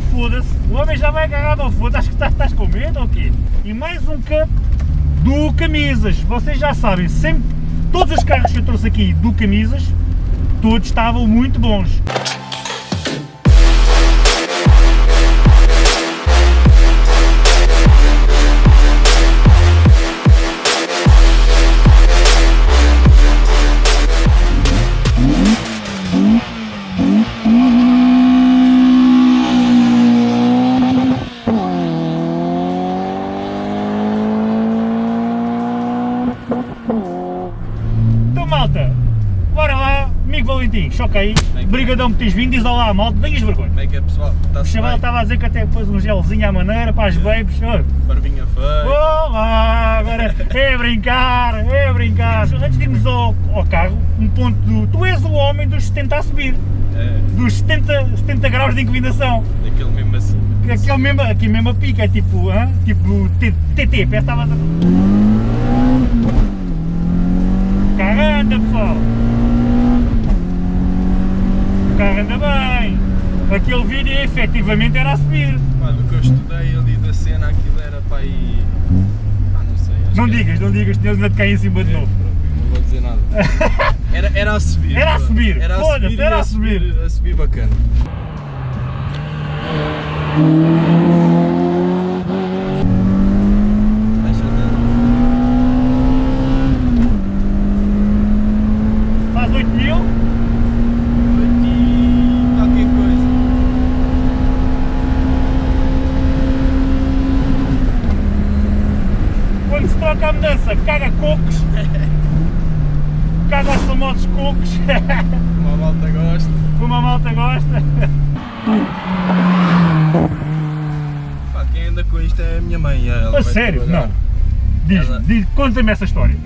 foda-se, o homem já vai agarrado ao foda, acho que estás, estás com medo ou quê? E mais um cup do Camisas, vocês já sabem, sempre, todos os carros que eu trouxe aqui do Camisas, todos estavam muito bons. Amigo Valentim, choca aí, brigadão por teres vindo, diz olá malta, tenhas vergonha. Como é que é pessoal? O Está-se chaval estava a dizer que até pôs um gelzinho à maneira para as babes, olha. Barbinha feia. Olá, agora é brincar, é brincar. Antes de irmos ao, ao carro, um ponto do... Tu és o homem dos 70 a subir, É, dos 70, 70 graus de inclinação. daquele mesmo assim. Aquele mesmo, aqui mesmo a pica, é tipo, hã? tipo TT, parece que estava a... O carro anda pessoal. O carro anda bem. Aquele vídeo efetivamente era a subir. Pá, do que eu estudei ali da cena, aquilo era para aí. Ah, não sei. Não que era- digas, não digas, senão ainda te cai em cima de É, novo. pronto, não vou dizer nada. Era, era a subir. Era a subir, Era a subir, era a subir. A subir bacana. Troca a mudança, caga cocos. Caga os famosos cocos, Uma malta gosta. como a malta gosta. Pá, quem anda com isto é a minha mãe. Ela A sério? trabalhar. Não. Diz, Ela- diz conta-me essa história.